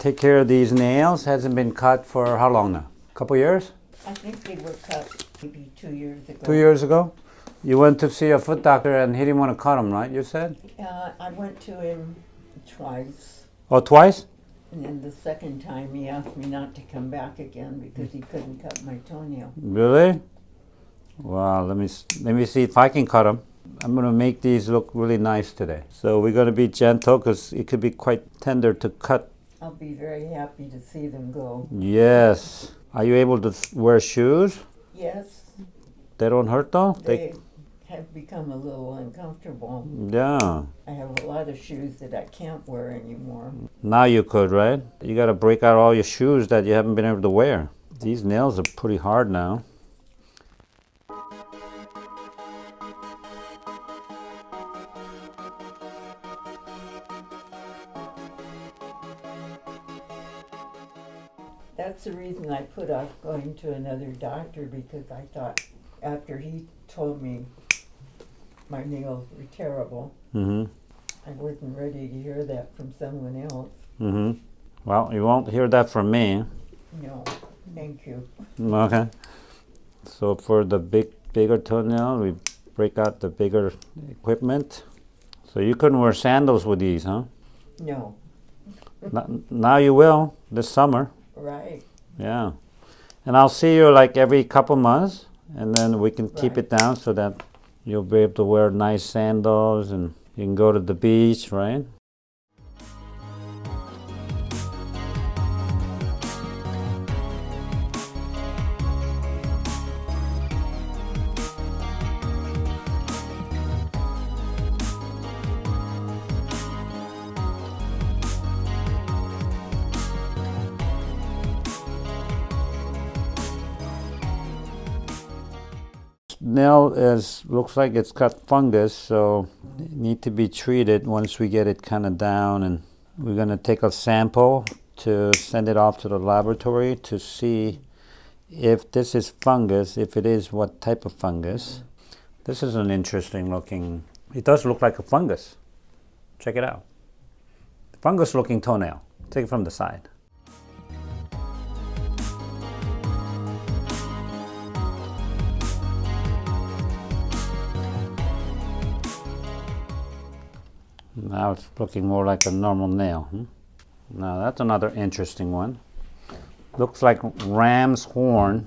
take care of these nails. Hasn't been cut for how long now? A couple years? I think they were cut maybe two years ago. Two years ago? You went to see a foot doctor and he didn't want to cut them, right? You said? Uh, I went to him twice, Oh, twice? and then the second time he asked me not to come back again because he couldn't cut my toenail. Really? Wow, let me let me see if I can cut them. I'm gonna make these look really nice today. So we're gonna be gentle because it could be quite tender to cut. I'll be very happy to see them go. Yes. Are you able to wear shoes? Yes, They don't hurt though. they have become a little uncomfortable. yeah. I have a lot of shoes that I can't wear anymore. Now you could, right? You gotta break out all your shoes that you haven't been able to wear. These nails are pretty hard now. That's the reason I put off going to another doctor because I thought after he told me my nails were terrible, Mm-hmm. I wasn't ready to hear that from someone else. Mm-hmm. Well, you won't hear that from me. No, thank you. Okay. So for the big, bigger toenail, we break out the bigger equipment. So you couldn't wear sandals with these, huh? No, now you will this summer. Right. Yeah. And I'll see you like every couple months, and then we can keep Right. it down so that you'll be able to wear nice sandals and you can go to the beach, right? Nail is looks like it's got fungus so need to be treated once we get it kind of down. And we're going to take a sample to send it off to the laboratory to see if this is fungus if it is what type of fungus. This is an interesting looking it does look like a fungus. Check it out. Fungus looking toenail. Take it from the side Now it's looking more like a normal nail. Hmm? Now that's another interesting one. Looks like ram's horn.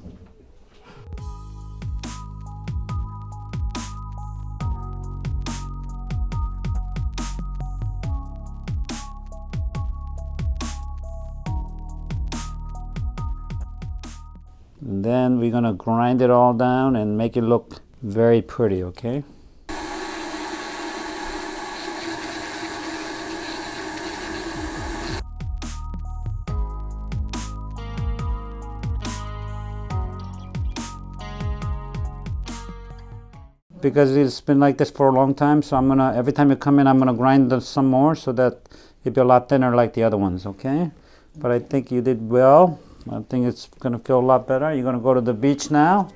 And then we're gonna grind it all down and make it look very pretty, okay? Because it's been like this for a long time. So I'm gonna every time you come in, I'm gonna grind some more so that it'll be a lot thinner like the other ones. Okay, but I think you did well. I think it's gonna feel a lot better. You're gonna go to the beach now.